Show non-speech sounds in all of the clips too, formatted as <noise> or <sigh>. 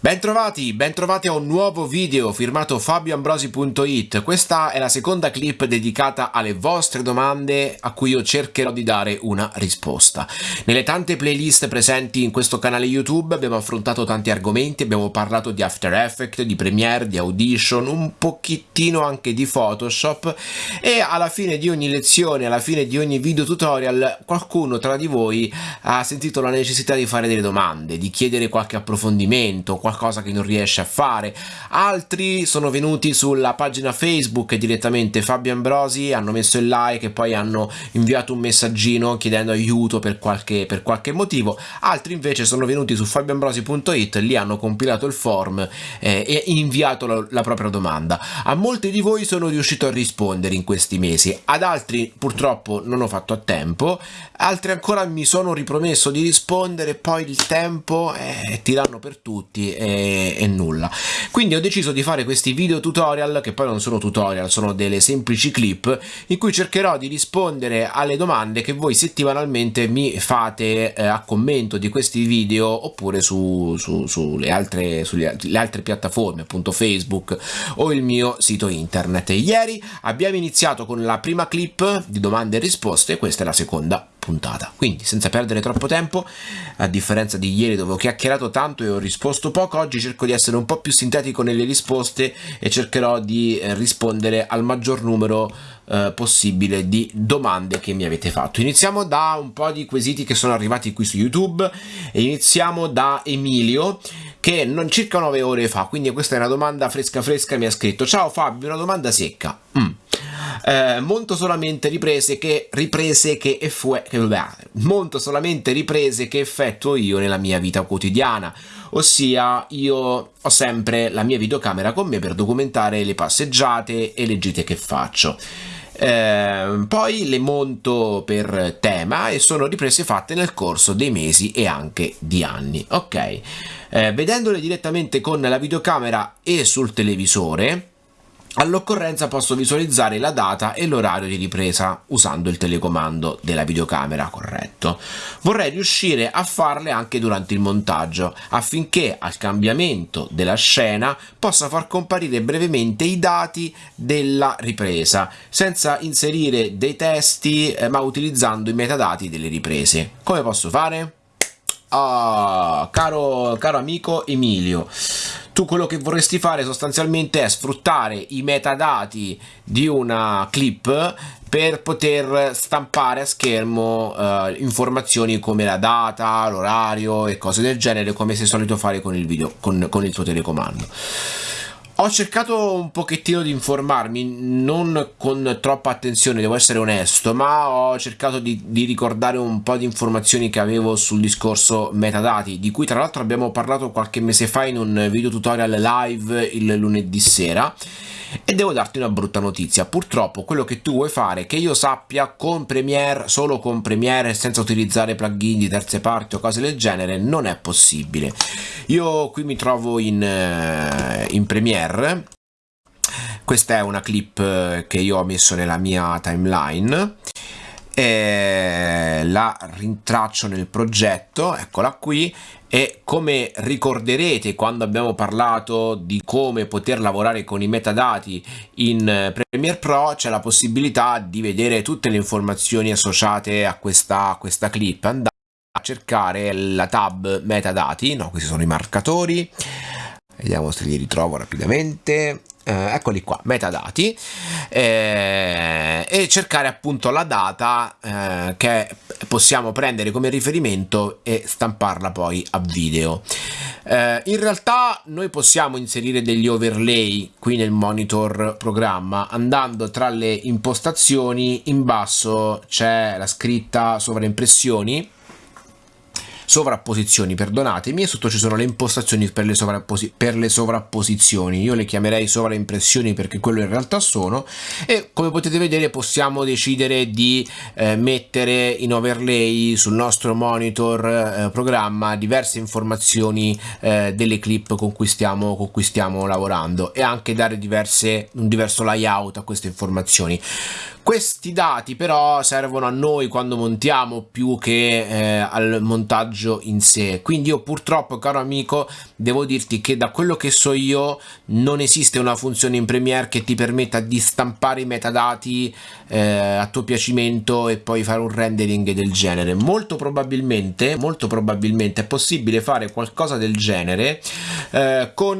Bentrovati, bentrovati a un nuovo video firmato fabioambrosi.it. Questa è la seconda clip dedicata alle vostre domande a cui io cercherò di dare una risposta. Nelle tante playlist presenti in questo canale YouTube abbiamo affrontato tanti argomenti, abbiamo parlato di After Effects, di Premiere, di Audition, un pochettino anche di Photoshop e alla fine di ogni lezione, alla fine di ogni video tutorial qualcuno tra di voi ha sentito la necessità di fare delle domande, di chiedere qualche approfondimento, qualcosa che non riesce a fare. Altri sono venuti sulla pagina facebook direttamente Fabio Ambrosi hanno messo il like e poi hanno inviato un messaggino chiedendo aiuto per qualche, per qualche motivo. Altri invece sono venuti su fabioambrosi.it lì hanno compilato il form eh, e inviato la, la propria domanda. A molti di voi sono riuscito a rispondere in questi mesi ad altri purtroppo non ho fatto a tempo altri ancora mi sono ripromesso di rispondere poi il tempo eh, tiranno per tutti e, e, nulla. Quindi ho deciso di fare questi video tutorial che poi non sono tutorial sono delle semplici clip in cui cercherò di rispondere alle domande che voi settimanalmente mi fate eh, a commento di questi video oppure su, su, sulle, altre, sulle altre piattaforme appunto facebook o il mio sito internet. Ieri abbiamo iniziato con la prima clip di domande e risposte questa è la seconda puntata. Quindi senza perdere troppo tempo, a differenza di ieri dove ho chiacchierato tanto e ho risposto poco, oggi cerco di essere un po' più sintetico nelle risposte e cercherò di eh, rispondere al maggior numero eh, possibile di domande che mi avete fatto. Iniziamo da un po' di quesiti che sono arrivati qui su YouTube iniziamo da Emilio che non circa 9 ore fa, quindi questa è una domanda fresca fresca, mi ha scritto Ciao Fabio, una domanda secca. Mm eh, monto solamente riprese che, riprese che, effue, che monto solamente riprese che effettuo io nella mia vita quotidiana ossia io ho sempre la mia videocamera con me per documentare le passeggiate e le gite che faccio eh, poi le monto per tema e sono riprese fatte nel corso dei mesi e anche di anni ok? Eh, vedendole direttamente con la videocamera e sul televisore All'occorrenza posso visualizzare la data e l'orario di ripresa usando il telecomando della videocamera corretto. Vorrei riuscire a farle anche durante il montaggio affinché al cambiamento della scena possa far comparire brevemente i dati della ripresa senza inserire dei testi eh, ma utilizzando i metadati delle riprese. Come posso fare? Oh, caro, caro amico Emilio, tu quello che vorresti fare sostanzialmente è sfruttare i metadati di una clip per poter stampare a schermo uh, informazioni come la data, l'orario e cose del genere come sei solito fare con il video, con, con il tuo telecomando. Ho cercato un pochettino di informarmi, non con troppa attenzione, devo essere onesto, ma ho cercato di, di, ricordare un po' di informazioni che avevo sul discorso metadati, di cui tra l'altro abbiamo parlato qualche mese fa in un video tutorial live il lunedì sera e devo darti una brutta notizia, purtroppo quello che tu vuoi fare, che io sappia con Premiere, solo con Premiere senza utilizzare plugin di terze parti o cose del genere, non è possibile. Io qui mi trovo in, eh, in Premiere, questa è una clip eh, che io ho messo nella mia timeline, e la rintraccio nel progetto, eccola qui, e come ricorderete quando abbiamo parlato di come poter lavorare con i metadati in eh, Premiere Pro c'è la possibilità di vedere tutte le informazioni associate a questa, a questa clip. Andate a cercare la tab metadati no questi sono i marcatori vediamo se li ritrovo rapidamente eh, eccoli qua, metadati, eh, e cercare appunto la data eh, che possiamo prendere come riferimento e stamparla poi a video. Eh, in realtà noi possiamo inserire degli overlay qui nel monitor programma andando tra le impostazioni in basso c'è la scritta sovraimpressioni sovrapposizioni, perdonatemi, e sotto ci sono le impostazioni per le, per le sovrapposizioni, io le chiamerei sovraimpressioni perché quello in realtà sono, e come potete vedere possiamo decidere di eh, mettere in overlay sul nostro monitor eh, programma diverse informazioni eh, delle clip con cui, stiamo, con cui stiamo lavorando e anche dare diverse, un diverso layout a queste informazioni Questi dati però servono a noi quando montiamo più che eh, al montaggio in sé. Quindi io purtroppo, caro amico, devo dirti che da quello che so io non esiste una funzione in Premiere che ti permetta di stampare i metadati eh, a tuo piacimento e poi fare un rendering del genere. Molto probabilmente, molto probabilmente è possibile fare qualcosa del genere eh, con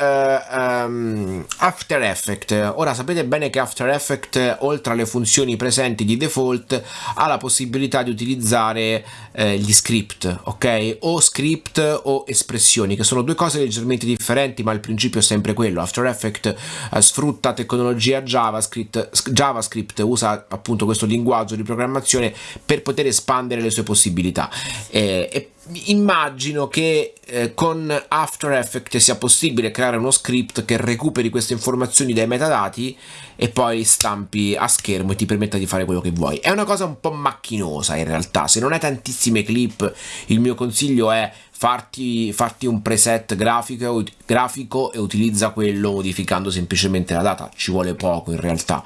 um, After Effects. Ora sapete bene che After Effects oltre le funzioni presenti di default ha la possibilità di utilizzare eh, gli script, ok? O script o espressioni, che sono due cose leggermente differenti, ma il principio è sempre quello. After Effects eh, sfrutta tecnologia JavaScript, JavaScript, usa appunto questo linguaggio di programmazione per poter espandere le sue possibilità. Eh, e immagino che eh, con After Effects sia possibile creare uno script che recuperi queste informazioni dai metadati e poi stampi a schermo e ti permetta di fare quello che vuoi. È una cosa un po' macchinosa in realtà, se non hai tantissime clip il mio consiglio è farti, farti un preset grafico, grafico, e utilizza quello modificando semplicemente la data, ci vuole poco in realtà.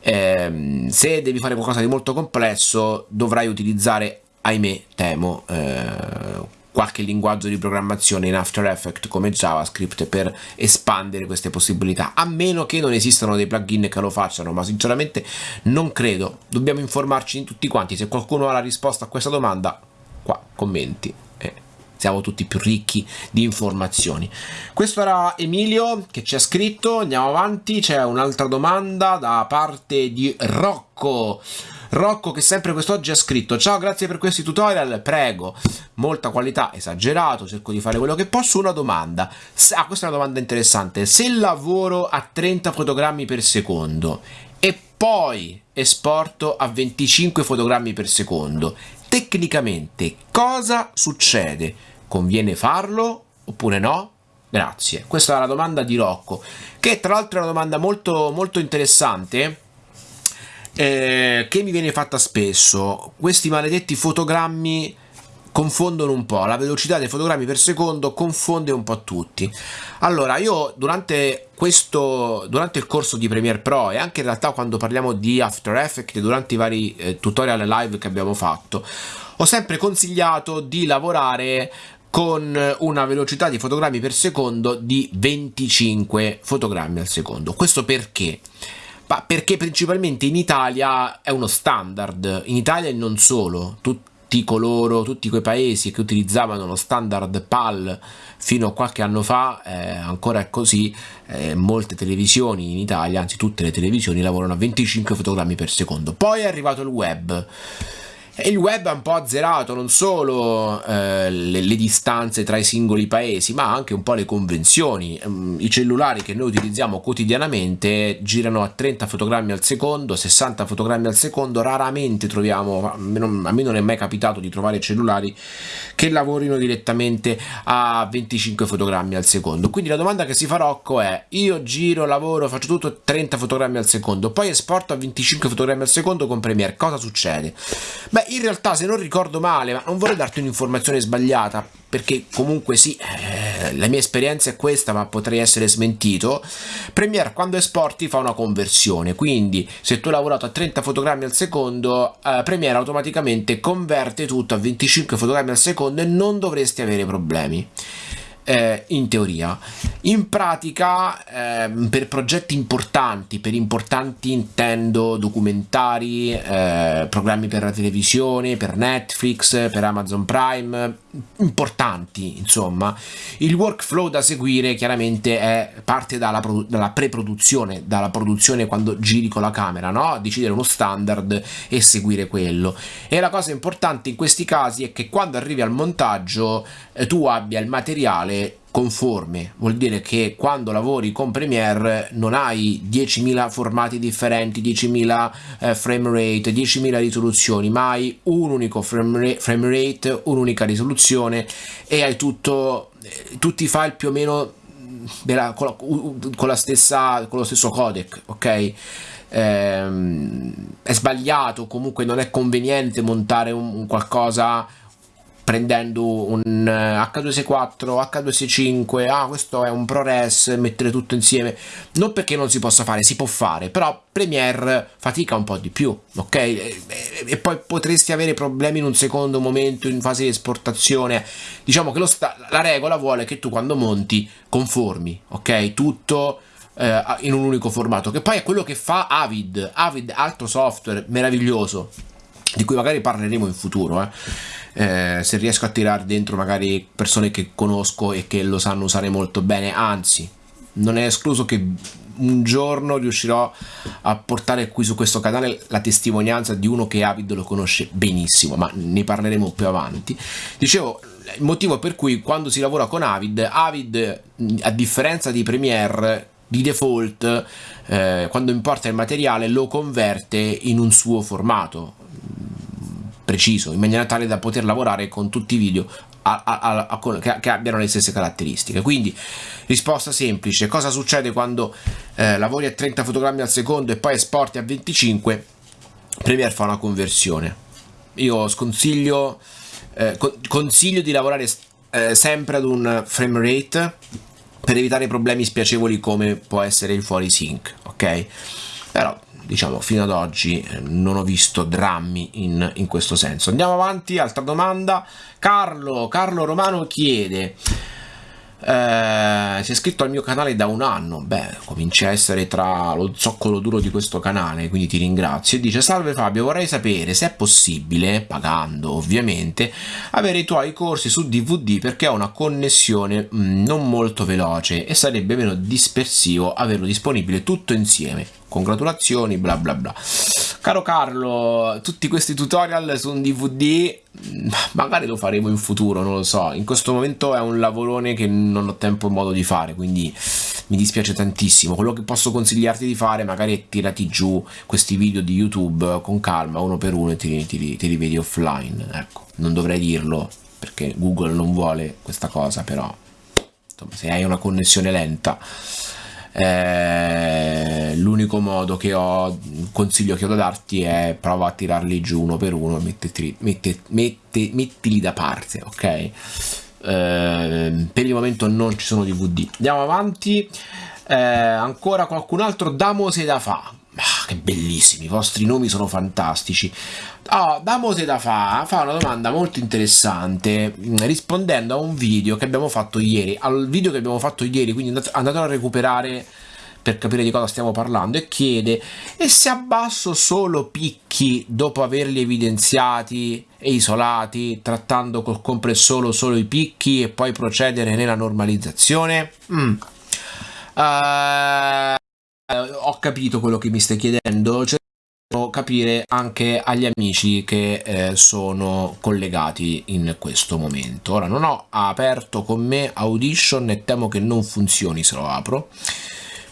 Eh, se devi fare qualcosa di molto complesso dovrai utilizzare ahimè temo eh, qualche linguaggio di programmazione in After Effects come JavaScript per espandere queste possibilità a meno che non esistano dei plugin che lo facciano ma sinceramente non credo. Dobbiamo informarci in tutti quanti. Se qualcuno ha la risposta a questa domanda qua commenti. Eh, siamo tutti più ricchi di informazioni. Questo era Emilio che ci ha scritto. Andiamo avanti. C'è un'altra domanda da parte di Rocco Rocco che sempre quest'oggi ha scritto ciao grazie per questi tutorial prego. Molta qualità esagerato cerco di fare quello che posso. Una domanda. Ah questa è una domanda interessante. Se lavoro a 30 fotogrammi per secondo e poi esporto a 25 fotogrammi per secondo tecnicamente cosa succede? Conviene farlo oppure no? Grazie. Questa è la domanda di Rocco che tra l'altro è una domanda molto molto interessante eh, che mi viene fatta spesso. Questi maledetti fotogrammi confondono un po', la velocità dei fotogrammi per secondo confonde un po' tutti. Allora, io durante questo, durante il corso di Premiere Pro e anche in realtà quando parliamo di After Effects, durante i vari eh, tutorial live che abbiamo fatto, ho sempre consigliato di lavorare con una velocità di fotogrammi per secondo di 25 fotogrammi al secondo. Questo perché? Ma perché principalmente in Italia è uno standard, in Italia e non solo, tutti coloro, tutti quei paesi che utilizzavano lo standard PAL fino a qualche anno fa, eh, ancora è così, eh, molte televisioni in Italia, anzi tutte le televisioni lavorano a 25 fotogrammi per secondo. Poi è arrivato il web il web ha un po' azzerato non solo eh, le, le, distanze tra i singoli paesi, ma anche un po' le convenzioni. Mm, I cellulari che noi utilizziamo quotidianamente girano a 30 fotogrammi al secondo, 60 fotogrammi al secondo, raramente troviamo, a me, non, a me non è mai capitato di trovare cellulari che lavorino direttamente a 25 fotogrammi al secondo. Quindi la domanda che si fa Rocco è, io giro, lavoro, faccio tutto a 30 fotogrammi al secondo, poi esporto a 25 fotogrammi al secondo con Premiere, cosa succede? Beh, in realtà se non ricordo male, ma non vorrei darti un'informazione sbagliata, perché comunque sì, eh, la mia esperienza è questa, ma potrei essere smentito. Premiere quando esporti fa una conversione, quindi se tu hai lavorato a 30 fotogrammi al secondo, eh, Premiere automaticamente converte tutto a 25 fotogrammi al secondo e non dovresti avere problemi eh, in teoria. In pratica, eh, per progetti importanti, per importanti intendo documentari, eh, programmi per la televisione, per Netflix, per Amazon Prime, importanti insomma, il workflow da seguire chiaramente è parte dalla, dalla pre-produzione, dalla produzione quando giri con la camera, no? Decidere uno standard e seguire quello. E la cosa importante in questi casi è che quando arrivi al montaggio eh, tu abbia il materiale conforme, vuol dire che quando lavori con Premiere non hai 10.000 formati differenti, 10.000 eh, frame rate, 10.000 risoluzioni, ma hai un unico frame rate, un'unica risoluzione e hai tutto, eh, tutti i file più o meno della, con, la, con, la stessa, con lo stesso codec, ok? Ehm, è sbagliato, comunque non è conveniente montare un, un qualcosa prendendo un H264, H265, ah questo è un ProRes, mettere tutto insieme, non perché non si possa fare, si può fare, però Premiere fatica un po' di più, ok? E, e poi potresti avere problemi in un secondo momento in fase di esportazione, diciamo che la regola vuole che tu quando monti conformi, ok? Tutto eh, in un unico formato, che poi è quello che fa Avid, Avid altro software meraviglioso, di cui magari parleremo in futuro, eh eh, se riesco a tirare dentro magari persone che conosco e che lo sanno usare molto bene, anzi non è escluso che un giorno riuscirò a portare qui su questo canale la testimonianza di uno che Avid lo conosce benissimo, ma ne parleremo più avanti. Dicevo, il motivo per cui quando si lavora con Avid, Avid a differenza di Premiere di default eh, quando importa il materiale lo converte in un suo formato preciso in maniera tale da poter lavorare con tutti i video a, a, a, che, che, abbiano le stesse caratteristiche. Quindi risposta semplice cosa succede quando eh, lavori a 30 fotogrammi al secondo e poi esporti a 25 Premiere fa una conversione. Io sconsiglio eh, consiglio di lavorare eh, sempre ad un frame rate per evitare problemi spiacevoli come può essere il fuori sync ok? Però diciamo fino ad oggi eh, non ho visto drammi in, in questo senso. Andiamo avanti altra domanda. Carlo Carlo Romano chiede eh, si è iscritto al mio canale da un anno. Beh comincia a essere tra lo zoccolo duro di questo canale quindi ti ringrazio. E dice salve Fabio vorrei sapere se è possibile pagando ovviamente avere i tuoi corsi su DVD perché ho una connessione mm, non molto veloce e sarebbe meno dispersivo averlo disponibile tutto insieme congratulazioni bla bla bla. Caro Carlo tutti questi tutorial su un DVD magari lo faremo in futuro non lo so. In questo momento è un lavorone che non ho tempo e modo di fare quindi mi dispiace tantissimo. Quello che posso consigliarti di fare magari è tirati giù questi video di youtube con calma uno per uno e ti, ti, ti rivedi offline ecco. Non dovrei dirlo perché google non vuole questa cosa però insomma se hai una connessione lenta eh, l'unico modo che ho consiglio che ho da darti è prova a tirarli giù uno per uno mettiti, mette, mette, mettili da parte ok? Eh, per il momento non ci sono dvd andiamo avanti. Eh, ancora qualcun altro? Damo se da fa ah, che bellissimi, i vostri nomi sono fantastici. Oh, Damo da fa fa una domanda molto interessante mm, rispondendo a un video che abbiamo fatto ieri, al video che abbiamo fatto ieri, quindi andatelo a recuperare per capire di cosa stiamo parlando e chiede e se abbasso solo picchi dopo averli evidenziati e isolati trattando col compressore solo i picchi e poi procedere nella normalizzazione? Mm. Uh, ho capito quello che mi stai chiedendo, cerco capire anche agli amici che eh, sono collegati in questo momento. Ora non ho aperto con me Audition e temo che non funzioni se lo apro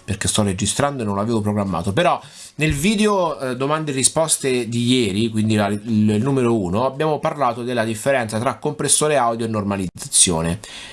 perché sto registrando e non l'avevo programmato però nel video eh, domande e risposte di ieri quindi la, il, il, numero 1 abbiamo parlato della differenza tra compressore audio e normalizzazione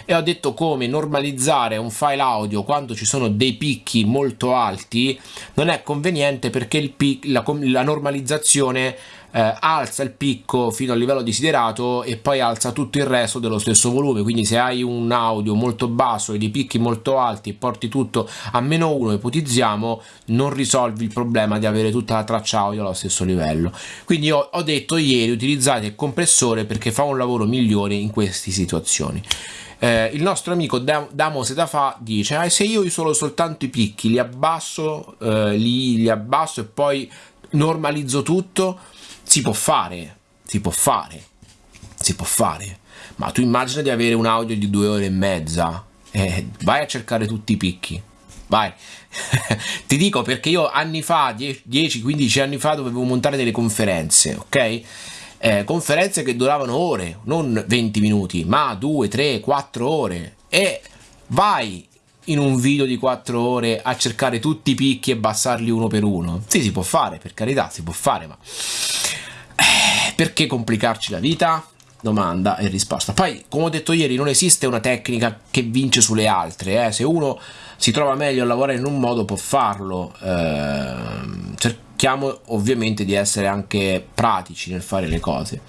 e ho detto come normalizzare un file audio quando ci sono dei picchi molto alti non è conveniente perché il la, la normalizzazione eh, alza il picco fino al livello desiderato e poi alza tutto il resto dello stesso volume. Quindi se hai un audio molto basso e dei picchi molto alti e porti tutto a meno 1 ipotizziamo non risolvi il problema di avere tutta la traccia audio allo stesso livello. Quindi io ho detto ieri utilizzate il compressore perché fa un lavoro migliore in queste situazioni. Eh, il nostro amico Damo Setafa dice ah, se io isolo soltanto i picchi li abbasso eh, li, li abbasso e poi normalizzo tutto si può fare, si può fare, si può fare. Ma tu immagina di avere un audio di due ore e mezza. Eh, vai a cercare tutti i picchi. Vai. <laughs> Ti dico perché io anni fa, 10-15 anni fa, dovevo montare delle conferenze, ok? Eh, conferenze che duravano ore, non 20 minuti, ma 2, 3, 4 ore. E vai in un video di 4 ore a cercare tutti i picchi e abbassarli uno per uno. Sì, si può fare, per carità, si può fare, ma perché complicarci la vita? Domanda e risposta. Poi, come ho detto ieri, non esiste una tecnica che vince sulle altre. Eh? Se uno si trova meglio a lavorare in un modo può farlo. Eh, cerchiamo ovviamente di essere anche pratici nel fare le cose.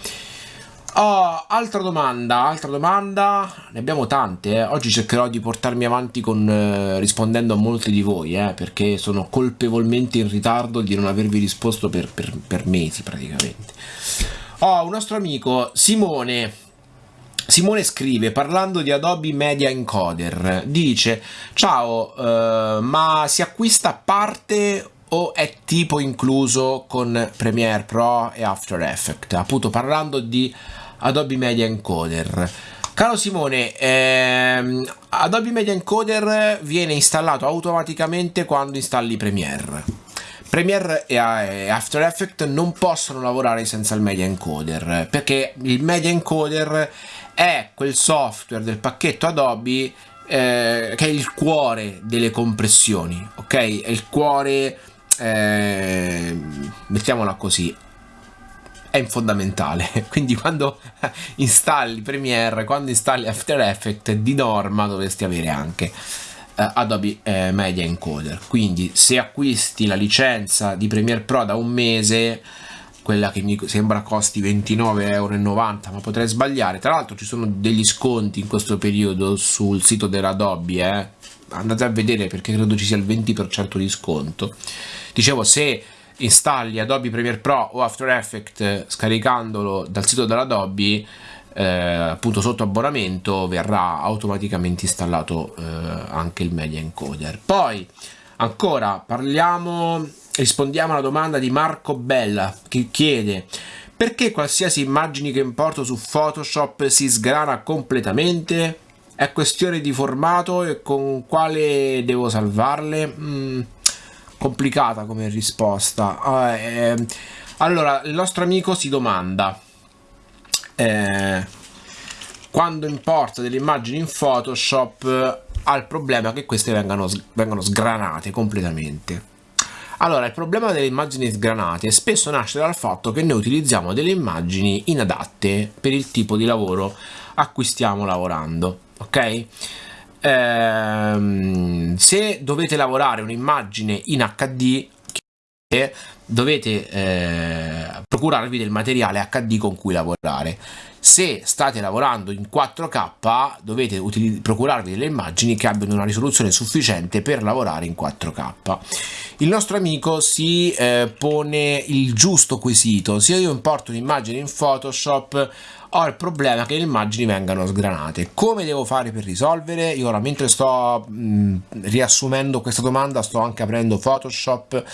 Oh, altra domanda, altra domanda, ne abbiamo tante, eh. oggi cercherò di portarmi avanti con, eh, rispondendo a molti di voi, eh, perché sono colpevolmente in ritardo di non avervi risposto per, per, per mesi praticamente. Oh, un nostro amico Simone, Simone scrive parlando di Adobe Media Encoder, dice ciao eh, ma si acquista parte o è tipo incluso con Premiere Pro e After Effects appunto parlando di Adobe Media Encoder. Caro Simone, ehm, Adobe Media Encoder viene installato automaticamente quando installi Premiere. Premiere e After Effects non possono lavorare senza il Media Encoder perché il Media Encoder è quel software del pacchetto Adobe eh, che è il cuore delle compressioni, ok? È il cuore, eh, mettiamola così, è fondamentale. <laughs> Quindi quando <laughs> installi Premiere quando installi After Effects di norma dovresti avere anche eh, Adobe eh, Media Encoder. Quindi se acquisti la licenza di Premiere Pro da un mese quella che mi sembra costi 29,90 euro ma potrei sbagliare. Tra l'altro ci sono degli sconti in questo periodo sul sito dell'Adobe eh? andate a vedere perché credo ci sia il 20% di sconto. Dicevo se installi Adobe Premiere Pro o After Effects scaricandolo dal sito dell'Adobe eh, appunto sotto abbonamento verrà automaticamente installato eh, anche il media encoder. Poi ancora parliamo rispondiamo alla domanda di Marco Bella che chiede perché qualsiasi immagine che importo su Photoshop si sgrana completamente? È questione di formato e con quale devo salvarle? Mm complicata come risposta. Eh, allora, il nostro amico si domanda eh, quando importa delle immagini in Photoshop ha il problema che queste vengano, vengano sgranate completamente. Allora, il problema delle immagini sgranate spesso nasce dal fatto che noi utilizziamo delle immagini inadatte per il tipo di lavoro a cui stiamo lavorando, ok? Ehm, se dovete lavorare un'immagine in HD dovete eh, procurarvi del materiale HD con cui lavorare. Se state lavorando in 4K dovete procurarvi delle immagini che abbiano una risoluzione sufficiente per lavorare in 4K il nostro amico si eh, pone il giusto quesito. Se io importo un'immagine in Photoshop ho il problema che le immagini vengano sgranate. Come devo fare per risolvere? Io ora mentre sto mh, riassumendo questa domanda sto anche aprendo photoshop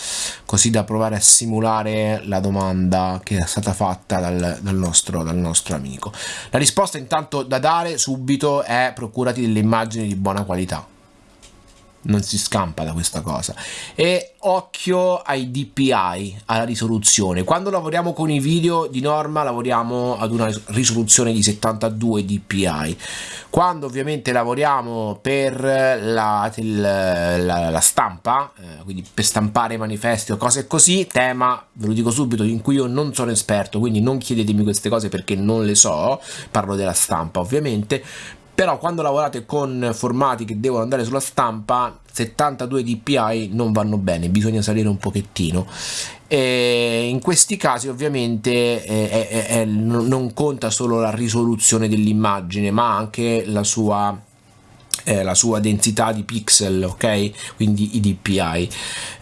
così da provare a simulare la domanda che è stata fatta dal, dal, nostro, dal nostro amico. La risposta intanto da dare subito è procurati delle immagini di buona qualità non si scampa da questa cosa. E occhio ai DPI alla risoluzione. Quando lavoriamo con i video di norma lavoriamo ad una risoluzione di 72 DPI quando ovviamente lavoriamo per la, la, la stampa eh, quindi per stampare manifesti o cose così tema ve lo dico subito in cui io non sono esperto quindi non chiedetemi queste cose perché non le so parlo della stampa ovviamente però quando lavorate con formati che devono andare sulla stampa 72 dpi non vanno bene bisogna salire un pochettino. E in questi casi ovviamente eh, eh, eh, non conta solo la risoluzione dell'immagine ma anche la sua eh, la sua densità di pixel, ok? Quindi i DPI.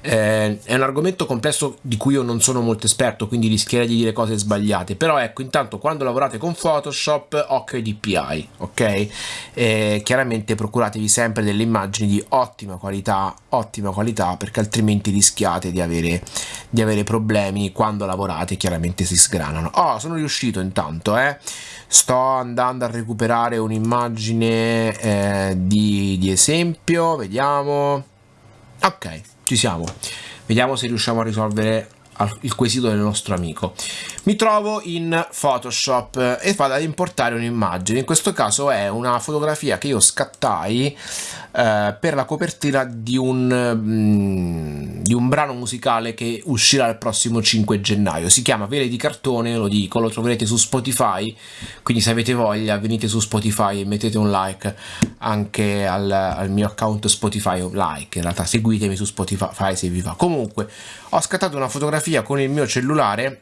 Eh, è un argomento complesso di cui io non sono molto esperto, quindi rischierei di dire cose sbagliate, però ecco, intanto quando lavorate con Photoshop, occhio ai DPI, ok? Eh, chiaramente procuratevi sempre delle immagini di ottima qualità, ottima qualità, perché altrimenti rischiate di avere, di avere problemi quando lavorate, chiaramente si sgranano. Oh, sono riuscito intanto, eh? Sto andando a recuperare un'immagine eh, di, di esempio vediamo. Ok ci siamo. Vediamo se riusciamo a risolvere il quesito del nostro amico. Mi trovo in Photoshop e vado ad importare un'immagine. In questo caso è una fotografia che io scattai eh, per la copertina di un, mm, di un brano musicale che uscirà il prossimo 5 gennaio. Si chiama Vele di cartone lo dico lo troverete su Spotify. Quindi se avete voglia venite su Spotify e mettete un like anche al, al mio account Spotify like. In realtà seguitemi su Spotify se vi va. Comunque ho scattato una fotografia con il mio cellulare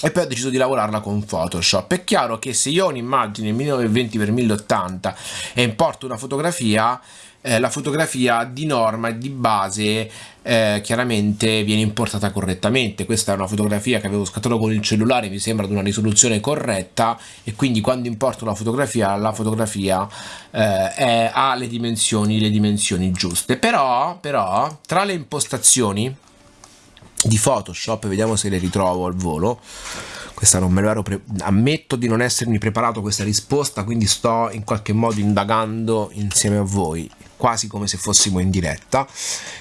e poi ho deciso di lavorarla con Photoshop. È chiaro che se io ho un'immagine 1920x1080 e importo una fotografia, eh, la fotografia di norma e di base eh, chiaramente viene importata correttamente. Questa è una fotografia che avevo scattato con il cellulare, mi sembra di una risoluzione corretta e quindi quando importo la fotografia, la fotografia eh, è, ha le dimensioni, le dimensioni giuste. Però, però, tra le impostazioni di Photoshop, vediamo se le ritrovo al volo. Questa non me l'ero ammetto di non essermi preparato questa risposta, quindi sto in qualche modo indagando insieme a voi quasi come se fossimo in diretta.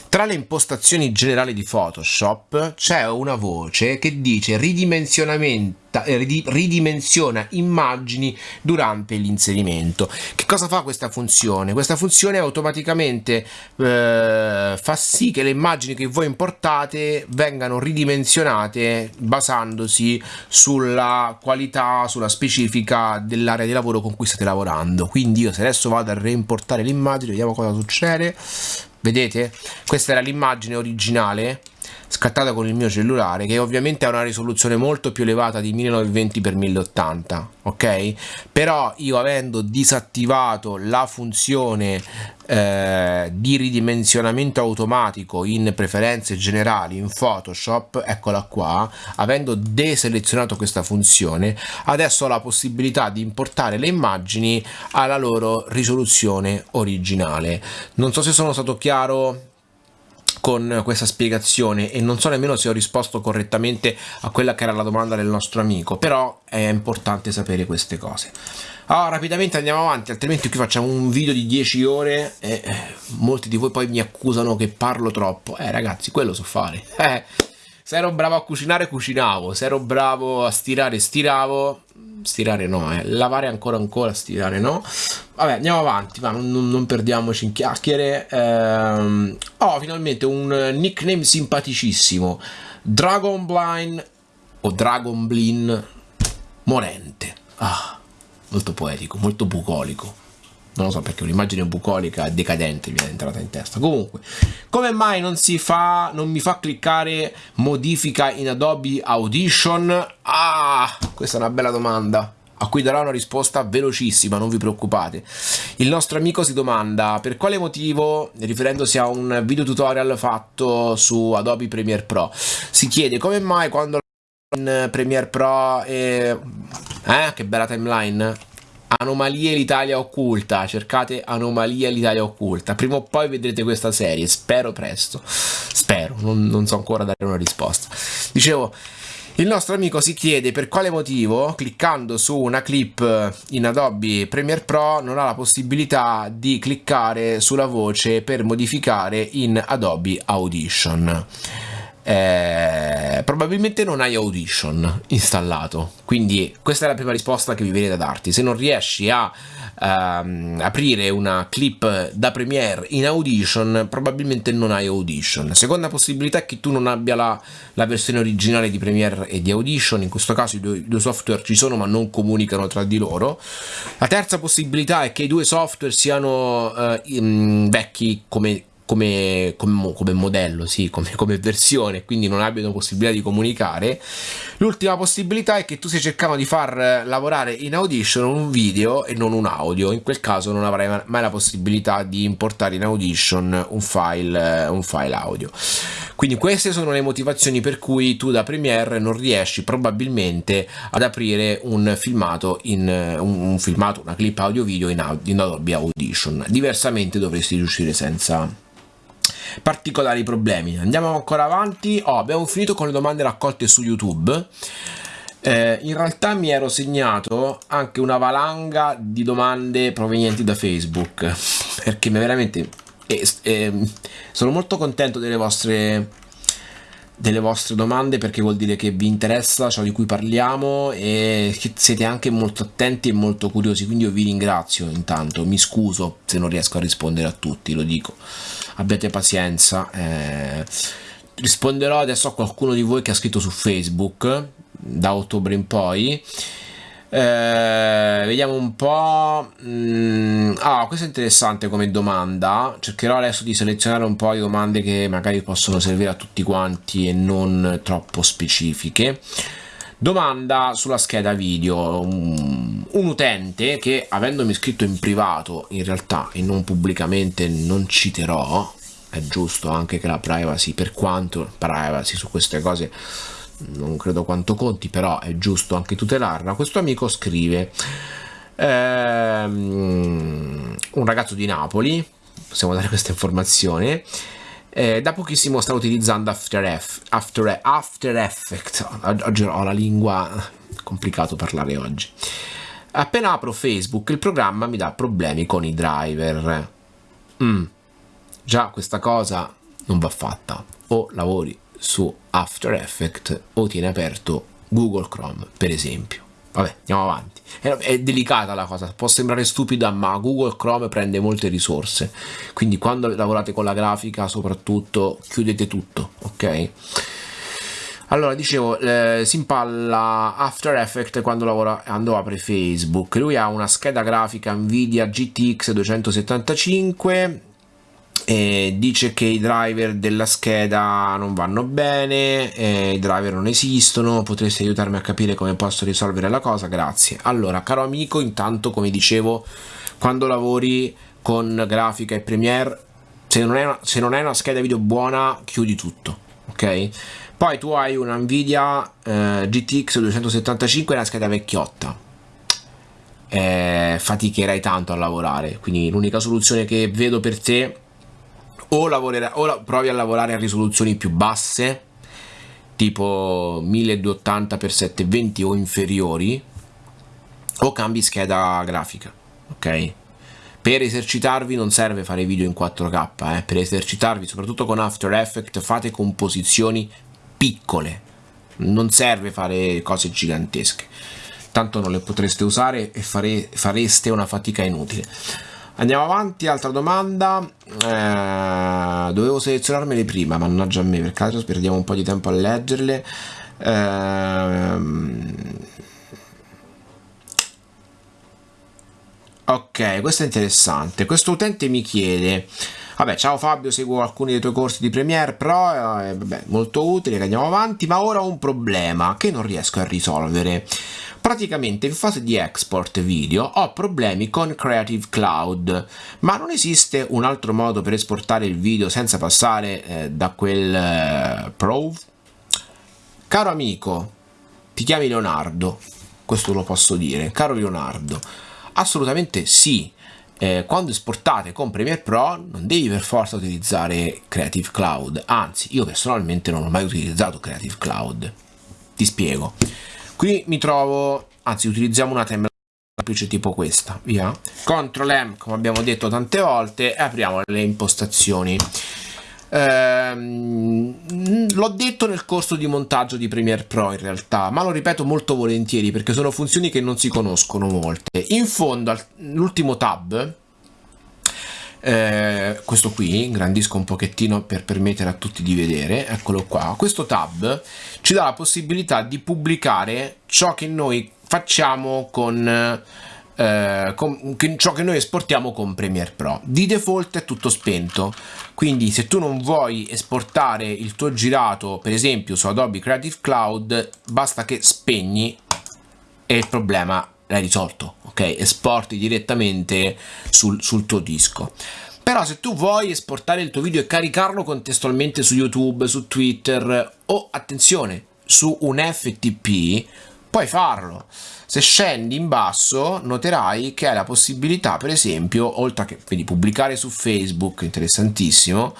Tra le impostazioni generali di Photoshop c'è una voce che dice eh, ridimensiona immagini durante l'inserimento. Che cosa fa questa funzione? Questa funzione automaticamente eh, fa sì che le immagini che voi importate vengano ridimensionate basandosi sulla qualità, sulla specifica dell'area di lavoro con cui state lavorando. Quindi io se adesso vado a reimportare l'immagine, vediamo cosa succede. Vedete? Questa era l'immagine originale scattata con il mio cellulare che ovviamente ha una risoluzione molto più elevata di 1920x1080 ok? Però io avendo disattivato la funzione eh, di ridimensionamento automatico in preferenze generali in Photoshop eccola qua avendo deselezionato questa funzione adesso ho la possibilità di importare le immagini alla loro risoluzione originale. Non so se sono stato chiaro con questa spiegazione e non so nemmeno se ho risposto correttamente a quella che era la domanda del nostro amico, però è importante sapere queste cose. Allora, rapidamente andiamo avanti, altrimenti qui facciamo un video di 10 ore e eh, molti di voi poi mi accusano che parlo troppo. Eh ragazzi, quello so fare. <laughs> Eh, se ero bravo a cucinare, cucinavo. Se ero bravo a stirare, stiravo stirare no, eh. lavare ancora ancora, stirare no. Vabbè, andiamo avanti, ma non, non perdiamoci in chiacchiere. Ehm, oh, finalmente un nickname simpaticissimo. Dragon Blind o Dragon Blin Morente. Ah, molto poetico, molto bucolico non lo so perché un'immagine bucolica decadente è entrata in testa comunque come mai non si fa non mi fa cliccare modifica in Adobe Audition ah questa è una bella domanda a cui darò una risposta velocissima, non vi preoccupate. Il nostro amico si domanda per quale motivo, riferendosi a un video tutorial fatto su Adobe Premiere Pro, si chiede come mai quando in Premiere Pro e... Eh, che bella timeline! Anomalie l'Italia occulta, cercate Anomalia l'Italia occulta, prima o poi vedrete questa serie, spero presto, spero, non, non so ancora dare una risposta. Dicevo, il nostro amico si chiede per quale motivo, cliccando su una clip in Adobe Premiere Pro, non ha la possibilità di cliccare sulla voce per modificare in Adobe Audition eh, probabilmente non hai Audition installato. Quindi questa è la prima risposta che vi viene da darti. Se non riesci a ehm, aprire una clip da Premiere in Audition probabilmente non hai Audition. Seconda possibilità è che tu non abbia la, la versione originale di Premiere e di Audition. In questo caso i due, i due software ci sono ma non comunicano tra di loro. La terza possibilità è che i due software siano eh, vecchi come come, come, come modello, sì, come, come, versione, quindi non abbiano possibilità di comunicare. L'ultima possibilità è che tu stai cercando di far lavorare in Audition un video e non un audio, in quel caso non avrai mai la possibilità di importare in Audition un file, un file audio. Quindi queste sono le motivazioni per cui tu da Premiere non riesci probabilmente ad aprire un filmato, in, un, un filmato una clip audio video in, in Adobe Audition. Diversamente dovresti riuscire senza particolari problemi. Andiamo ancora avanti. Oh, abbiamo finito con le domande raccolte su YouTube. Eh, in realtà mi ero segnato anche una valanga di domande provenienti da Facebook <laughs> perché veramente eh, eh, sono molto contento delle vostre delle vostre domande perché vuol dire che vi interessa ciò di cui parliamo e che siete anche molto attenti e molto curiosi. Quindi io vi ringrazio intanto. Mi scuso se non riesco a rispondere a tutti lo dico. Abbiate pazienza. Eh, risponderò adesso a qualcuno di voi che ha scritto su facebook da ottobre in poi eh, vediamo un po' mm, ah questo è interessante come domanda cercherò adesso di selezionare un po' di domande che magari possono servire a tutti quanti e non troppo specifiche Domanda sulla scheda video. Un, un, utente che avendomi scritto in privato, in realtà e non pubblicamente, non citerò. È giusto anche che la privacy, per quanto privacy su queste cose non credo quanto conti, però è giusto anche tutelarla. Questo amico scrive: ehm, Un ragazzo di Napoli, possiamo dare questa informazione eh, da pochissimo sta utilizzando After, F, After, After Effects. Oggi ho la lingua complicato parlare oggi. Appena apro Facebook il programma mi dà problemi con i driver. Mm. Già questa cosa non va fatta. O lavori su After Effects o tieni aperto Google Chrome, per esempio. Vabbè, andiamo avanti. È, è, delicata la cosa, può sembrare stupida, ma Google Chrome prende molte risorse. Quindi quando lavorate con la grafica, soprattutto, chiudete tutto, ok? Allora, dicevo, eh, si impalla After Effects quando, lavora, quando apre Facebook. Lui ha una scheda grafica Nvidia GTX 275 eh, dice che i driver della scheda non vanno bene, eh, i driver non esistono, potresti aiutarmi a capire come posso risolvere la cosa, grazie. Allora, caro amico, intanto come dicevo, quando lavori con grafica e Premiere, se non, una, se non hai una scheda video buona, chiudi tutto, ok? Poi tu hai una Nvidia eh, GTX 275 e una scheda vecchiotta. Eh, faticherai tanto a lavorare, quindi l'unica soluzione che vedo per te o, o provi a lavorare a risoluzioni più basse tipo 1280x720 o inferiori o cambi scheda grafica ok? Per esercitarvi non serve fare video in 4k eh. per esercitarvi soprattutto con After Effects fate composizioni piccole. Non serve fare cose gigantesche. Tanto non le potreste usare e fare, fareste una fatica inutile Andiamo avanti, altra domanda. Eh, dovevo selezionarmele prima, mannaggia a me, per caso perdiamo un po' di tempo a leggerle. Eh, ok, questo è interessante. Questo utente mi chiede... Vabbè, ciao Fabio, seguo alcuni dei tuoi corsi di Premiere Pro, eh, vabbè, molto utile, andiamo avanti, ma ora ho un problema che non riesco a risolvere. Praticamente in fase di export video ho problemi con Creative Cloud, ma non esiste un altro modo per esportare il video senza passare eh, da quel eh, Pro? Caro amico, ti chiami Leonardo, questo lo posso dire, caro Leonardo, assolutamente sì. Eh, quando esportate con Premiere Pro non devi per forza utilizzare Creative Cloud, anzi io personalmente non ho mai utilizzato Creative Cloud. Ti spiego. Qui mi trovo, anzi utilizziamo una timeline semplice tipo questa, via. Ctrl M, come abbiamo detto tante volte, e apriamo le impostazioni. Ehm, l'ho detto nel corso di montaggio di Premiere Pro in realtà, ma lo ripeto molto volentieri perché sono funzioni che non si conoscono molte. In fondo, l'ultimo tab, eh, questo qui ingrandisco un pochettino per permettere a tutti di vedere eccolo qua questo tab ci dà la possibilità di pubblicare ciò che noi facciamo con eh, con, ciò che noi esportiamo con Premiere Pro di default è tutto spento quindi se tu non vuoi esportare il tuo girato per esempio su Adobe Creative Cloud basta che spegni e il problema l'hai risolto, ok? Esporti direttamente sul, sul tuo disco. Però se tu vuoi esportare il tuo video e caricarlo contestualmente su YouTube, su Twitter o, attenzione, su un FTP, puoi farlo. Se scendi in basso noterai che hai la possibilità, per esempio, oltre che, quindi pubblicare su Facebook, interessantissimo,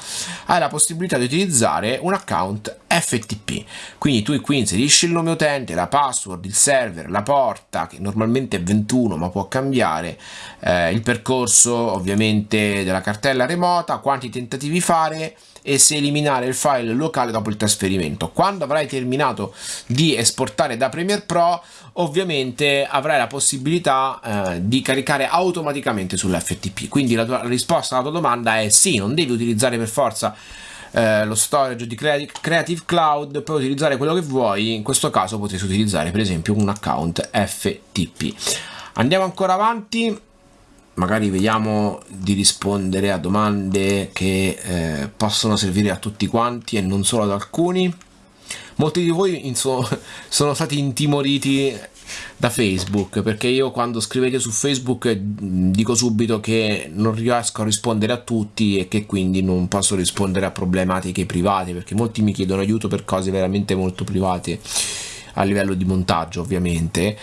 hai la possibilità di utilizzare un account FTP. Quindi tu qui inserisci il nome utente, la password, il server, la porta, che normalmente è 21 ma può cambiare, eh, il percorso ovviamente della cartella remota, quanti tentativi fare e se eliminare il file locale dopo il trasferimento. Quando avrai terminato di esportare da Premiere Pro, ovviamente avrai la possibilità eh, di caricare automaticamente sull'FTP. Quindi la, tua, risposta alla tua domanda è sì, non devi utilizzare per forza eh, lo storage di Creative Cloud, puoi utilizzare quello che vuoi, in questo caso potresti utilizzare per esempio un account FTP. Andiamo ancora avanti magari vediamo di rispondere a domande che eh, possono servire a tutti quanti e non solo ad alcuni. Molti di voi inso- <laughs> sono stati intimoriti da Facebook perché io quando scrivete su Facebook dico subito che non riesco a rispondere a tutti e che quindi non posso rispondere a problematiche private perché molti mi chiedono aiuto per cose veramente molto private a livello di montaggio ovviamente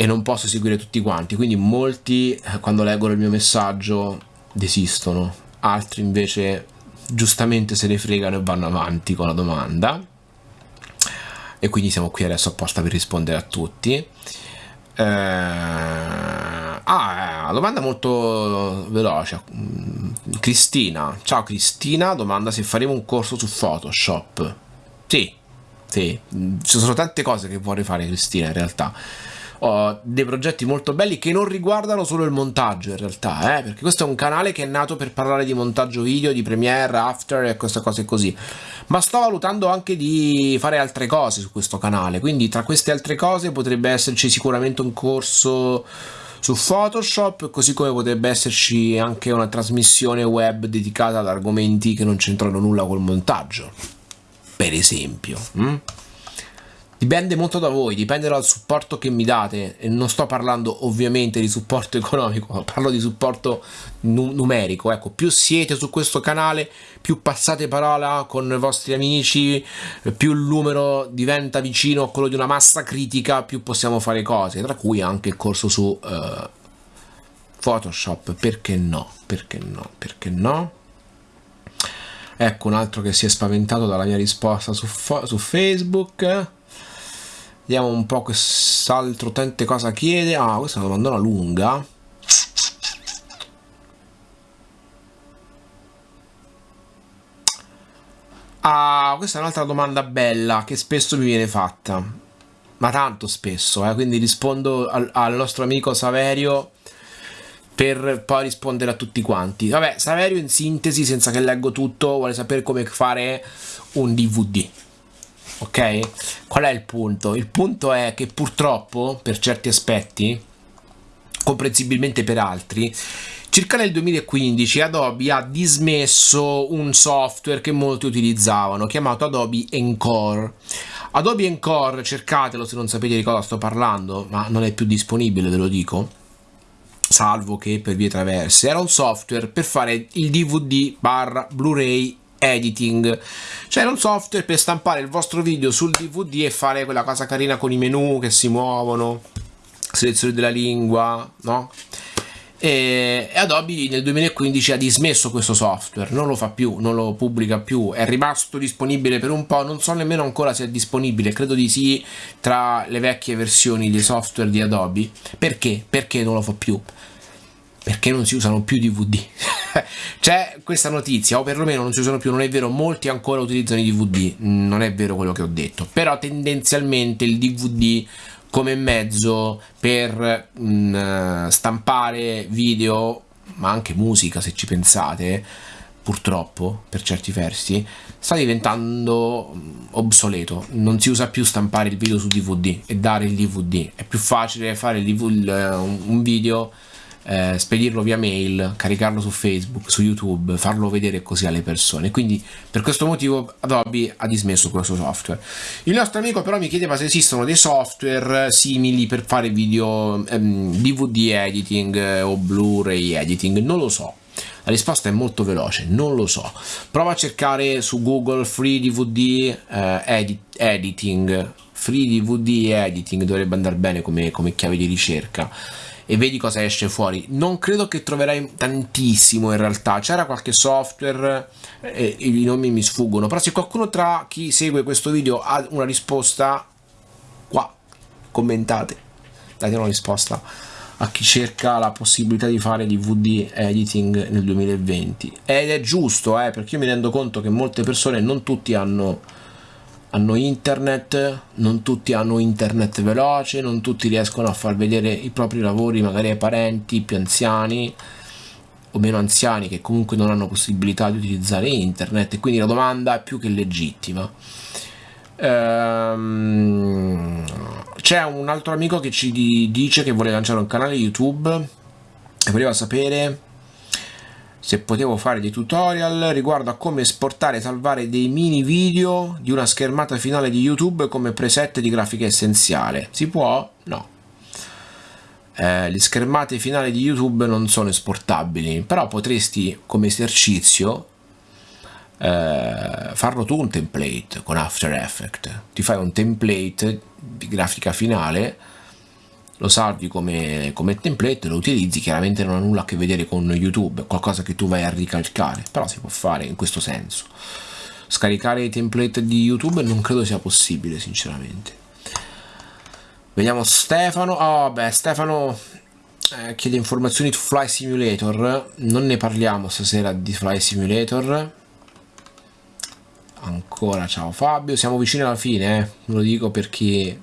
e non posso seguire tutti quanti. Quindi molti eh, quando leggono il mio messaggio desistono. Altri invece giustamente se ne fregano e vanno avanti con la domanda. E quindi siamo qui adesso apposta per rispondere a tutti. Eh, ah, domanda molto veloce. Cristina. Ciao Cristina. Domanda se faremo un corso su Photoshop. Sì sì, ci sono tante cose che vorrei fare Cristina in realtà ho dei progetti molto belli che non riguardano solo il montaggio in realtà, eh? perché questo è un canale che è nato per parlare di montaggio video, di Premiere, After e queste cose così. Ma sto valutando anche di fare altre cose su questo canale, quindi tra queste altre cose potrebbe esserci sicuramente un corso su Photoshop, così come potrebbe esserci anche una trasmissione web dedicata ad argomenti che non c'entrano nulla col montaggio, per esempio. Hm? Dipende molto da voi, dipende dal supporto che mi date. E non sto parlando ovviamente di supporto <laughs> economico, parlo di supporto nu numerico, ecco, più siete su questo canale, più passate parola con i vostri amici, più il numero diventa vicino a quello di una massa critica, più possiamo fare cose, tra cui anche il corso su uh, Photoshop, perché no, perché no, perché no? Ecco un altro che si è spaventato dalla mia risposta su, su Facebook Vediamo un po' quest'altro utente cosa chiede. Ah, questa è una domandona lunga. Ah, questa è un'altra domanda bella che spesso mi viene fatta. Ma tanto spesso, eh? quindi rispondo al, al nostro amico Saverio per poi rispondere a tutti quanti. Vabbè, Saverio in sintesi, senza che leggo tutto, vuole sapere come fare un DVD ok? Qual è il punto? Il punto è che purtroppo, per certi aspetti, comprensibilmente per altri, circa nel 2015 Adobe ha dismesso un software che molti utilizzavano, chiamato Adobe Encore. Adobe Encore, cercatelo se non sapete di cosa sto parlando, ma non è più disponibile, ve lo dico salvo che per vie traverse, era un software per fare il DVD barra Blu-ray editing cioè un software per stampare il vostro video sul dvd e fare quella cosa carina con i menu che si muovono selezione della lingua no? e Adobe nel 2015 ha dismesso questo software non lo fa più, non lo pubblica più è rimasto disponibile per un po' non so nemmeno ancora se è disponibile credo di sì tra le vecchie versioni dei software di Adobe perché? perché non lo fa più? Perché non si usano più DVD <laughs> c'è questa notizia o perlomeno non si usano più non è vero molti ancora utilizzano i DVD non è vero quello che ho detto. Però tendenzialmente il DVD come mezzo per mh, mm, stampare video ma anche musica se ci pensate purtroppo per certi versi sta diventando mm, obsoleto. Non si usa più stampare il video su DVD e dare il DVD è più facile fare il DVD, un video eh, spedirlo via mail, caricarlo su Facebook, su YouTube, farlo vedere così alle persone. Quindi per questo motivo Adobe ha dismesso questo software. Il nostro amico però mi chiedeva se esistono dei software simili per fare video ehm, DVD editing eh, o Blu-ray editing. Non lo so. La risposta è molto veloce, non lo so. Prova a cercare su Google Free DVD eh, edit Editing. Free DVD Editing dovrebbe andare bene come, come chiave di ricerca e vedi cosa esce fuori. Non credo che troverai tantissimo in realtà, c'era qualche software, eh, i nomi mi sfuggono, però se qualcuno tra chi segue questo video ha una risposta, qua, commentate, date una risposta a chi cerca la possibilità di fare DVD editing nel 2020 ed è giusto eh, perché io mi rendo conto che molte persone non tutti hanno hanno internet, non tutti hanno internet veloce, non tutti riescono a far vedere i propri lavori magari ai parenti più anziani o meno anziani che comunque non hanno possibilità di utilizzare internet e quindi la domanda è più che legittima. Ehm, c'è un altro amico che ci dice che vuole lanciare un canale YouTube e voleva sapere se potevo fare dei tutorial riguardo a come esportare e salvare dei mini video di una schermata finale di YouTube come preset di grafica essenziale. Si può? No. Eh, le schermate finali di YouTube non sono esportabili, però potresti come esercizio eh, farlo tu un template con After Effects. Ti fai un template di grafica finale lo salvi come, come template, lo utilizzi, chiaramente non ha nulla a che vedere con YouTube, è qualcosa che tu vai a ricalcare, però si può fare in questo senso. Scaricare i template di YouTube non credo sia possibile, sinceramente. Vediamo Stefano. Oh, beh, Stefano eh, chiede informazioni su Fly Simulator. Non ne parliamo stasera di Fly Simulator. Ancora ciao Fabio, siamo vicini alla fine, eh. lo dico perché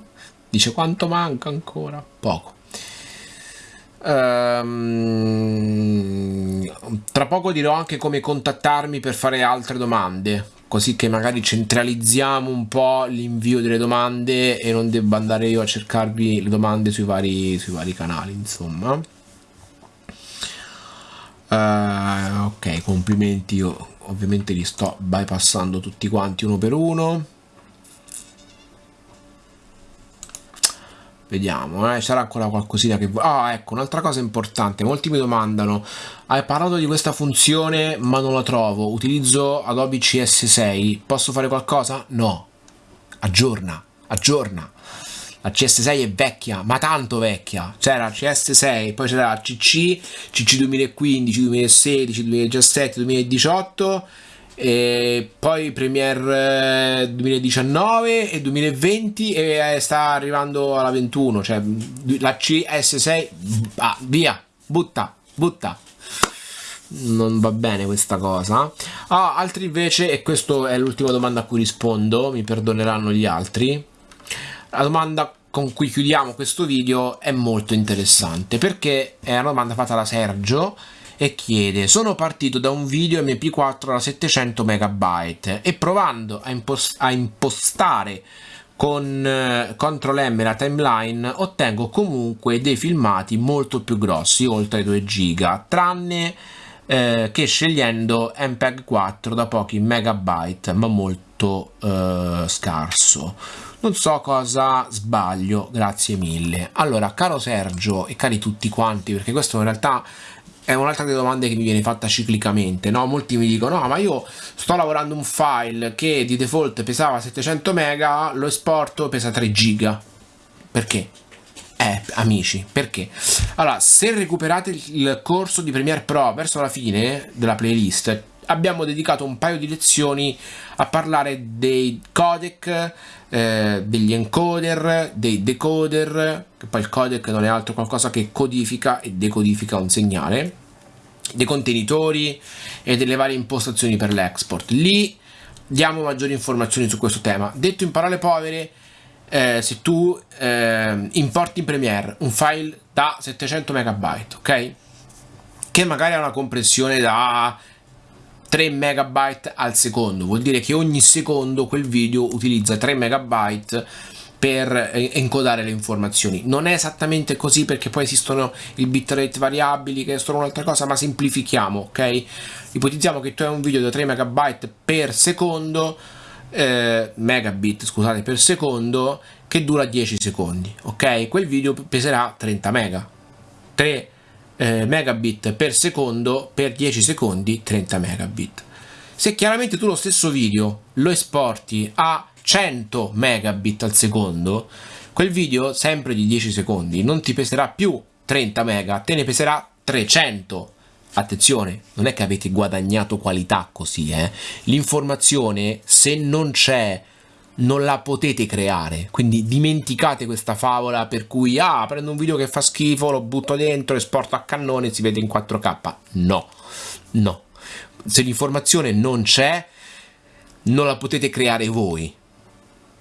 Dice quanto manca ancora? Poco. Um, tra poco dirò anche come contattarmi per fare altre domande, così che magari centralizziamo un po' l'invio delle domande e non debba andare io a cercarvi le domande sui vari, sui vari canali, insomma. Uh, ok, complimenti, io ovviamente li sto bypassando tutti quanti uno per uno. Vediamo, eh, sarà ancora qualcosina che... Ah, ecco, un'altra cosa importante. Molti mi domandano, hai parlato di questa funzione ma non la trovo. Utilizzo Adobe CS6, posso fare qualcosa? No. Aggiorna, aggiorna. La CS6 è vecchia, ma tanto vecchia. C'era CS6, poi c'era CC, CC 2015, 2016, 2017, 2018 e poi Premiere 2019 eh, e 2020 e eh, sta arrivando alla 21 cioè la CS6 ah, via butta butta. Non va bene questa cosa. Ah, altri invece e questa è l'ultima domanda a cui rispondo mi perdoneranno gli altri. La domanda con cui chiudiamo questo video è molto interessante perché è una domanda fatta da Sergio e chiede sono partito da un video mp4 da 700 MB e provando a, impost a impostare con eh, CTRL M la timeline ottengo comunque dei filmati molto più grossi oltre 2 giga tranne eh, che scegliendo MPEG 4 da pochi megabyte ma molto eh, scarso. Non so cosa sbaglio grazie mille. Allora caro Sergio e cari tutti quanti perché questo in realtà è un'altra delle domande che mi viene fatta ciclicamente, no? Molti mi dicono, no, ma io sto lavorando un file che di default pesava 700 mega, lo esporto, pesa 3 giga. Perché? Eh, amici, perché? Allora, se recuperate il corso di Premiere Pro verso la fine della playlist, abbiamo dedicato un paio di lezioni a parlare dei codec, eh, degli encoder, dei decoder, che poi il codec non è altro qualcosa che codifica e decodifica un segnale, dei contenitori e delle varie impostazioni per l'export. Lì diamo maggiori informazioni su questo tema. Detto in parole povere, eh, se tu eh, importi in Premiere un file da 700 MB, ok? Che magari ha una compressione da 3 megabyte al secondo. Vuol dire che ogni secondo quel video utilizza 3 megabyte per eh, encodare le informazioni. Non è esattamente così perché poi esistono il bitrate variabili che sono un'altra cosa ma semplifichiamo ok? Ipotizziamo che tu hai un video da 3 megabyte per secondo eh, megabit scusate per secondo che dura 10 secondi ok? Quel video peserà 30 mega. 3 eh, megabit per secondo per 10 secondi 30 megabit. Se chiaramente tu lo stesso video lo esporti a 100 megabit al secondo quel video sempre di 10 secondi non ti peserà più 30 mega te ne peserà 300 attenzione non è che avete guadagnato qualità così eh. L'informazione se non c'è non la potete creare. Quindi dimenticate questa favola per cui ah prendo un video che fa schifo lo butto dentro esporto a cannone e si vede in 4k no. No. Se l'informazione non c'è non la potete creare voi.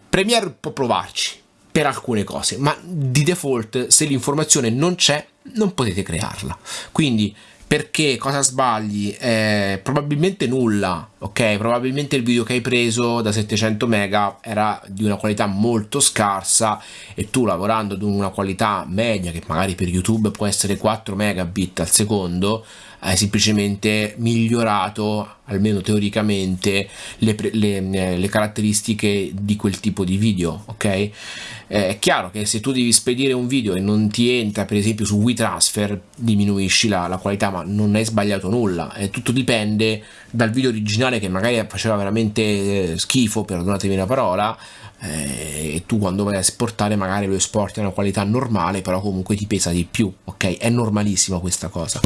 Premiere può provarci per alcune cose ma di default se l'informazione non c'è non potete crearla. Quindi perché cosa sbagli? Eh, probabilmente nulla, ok? Probabilmente il video che hai preso da 700 mega era di una qualità molto scarsa e tu lavorando ad una qualità media che magari per YouTube può essere 4 megabit al secondo hai semplicemente migliorato almeno teoricamente le, le, le, caratteristiche di quel tipo di video ok? Eh, è chiaro che se tu devi spedire un video e non ti entra per esempio su WeTransfer diminuisci la, la qualità ma non è sbagliato nulla. Eh, tutto dipende dal video originale che magari faceva veramente eh, schifo perdonatemi la parola eh, e tu quando vai a esportare magari lo esporti a una qualità normale però comunque ti pesa di più ok? È normalissimo questa cosa.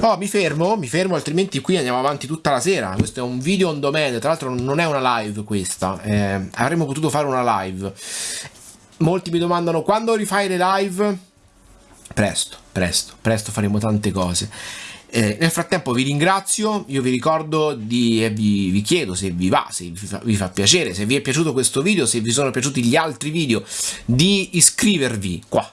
Oh mi fermo mi fermo altrimenti qui andiamo avanti tutta la sera questo è un video on demand tra l'altro non è una live questa eh, avremmo potuto fare una live. Molti mi domandano quando rifai le live? Presto presto presto faremo tante cose. Eh, nel frattempo vi ringrazio, io vi ricordo di, e vi, vi, chiedo se vi va, se vi fa, vi fa, piacere, se vi è piaciuto questo video, se vi sono piaciuti gli altri video, di iscrivervi qua.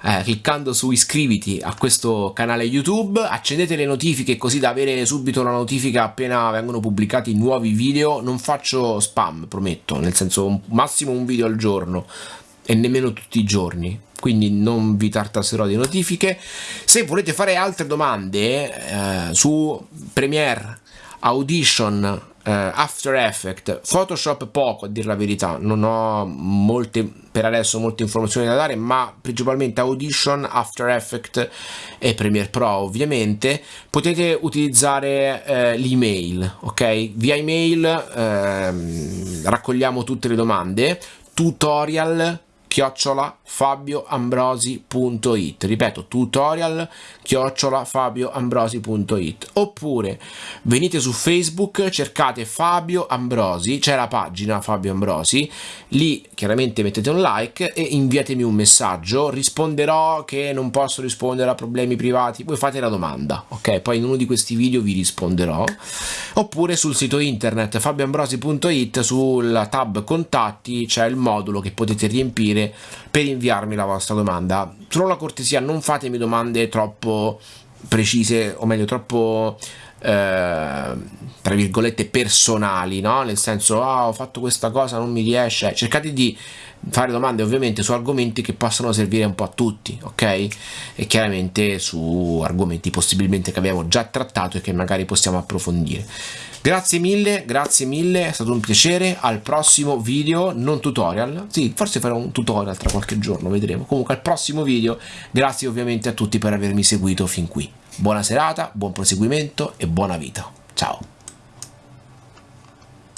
Eh, cliccando su iscriviti a questo canale YouTube, accendete le notifiche così da avere subito la notifica appena vengono pubblicati nuovi video. Non faccio spam, prometto, nel senso massimo un video al giorno e nemmeno tutti i giorni quindi non vi tartasserò di notifiche se volete fare altre domande eh, su Premiere Audition After Effects Photoshop poco a dire la verità. Non ho molte per adesso molte informazioni da dare ma principalmente Audition After Effects e Premiere Pro ovviamente. Potete utilizzare eh, l'email ok? Via email ehm, raccogliamo tutte le domande. Tutorial chiocciola fabioambrosi.it ripeto tutorial chiocciola fabioambrosi.it oppure venite su facebook cercate Fabio Ambrosi c'è la pagina Fabio Ambrosi lì chiaramente mettete un like e inviatemi un messaggio. Risponderò che non posso rispondere a problemi privati. Voi fate la domanda ok? Poi in uno di questi video vi risponderò. Oppure sul sito internet fabioambrosi.it sul tab contatti c'è il modulo che potete riempire per inviarmi la vostra domanda. Solo la cortesia, non fatemi domande troppo precise, o meglio, troppo eh, tra virgolette personali, no? Nel senso, ah, ho fatto questa cosa, non mi riesce. Cercate di fare domande ovviamente su argomenti che possano servire un po' a tutti, ok? E chiaramente su argomenti possibilmente che abbiamo già trattato e che magari possiamo approfondire. Grazie mille, grazie mille, è stato un piacere, al prossimo video, non tutorial, sì, forse farò un tutorial tra qualche giorno, vedremo. Comunque al prossimo video, grazie ovviamente a tutti per avermi seguito fin qui. Buona serata, buon proseguimento e buona vita. Ciao!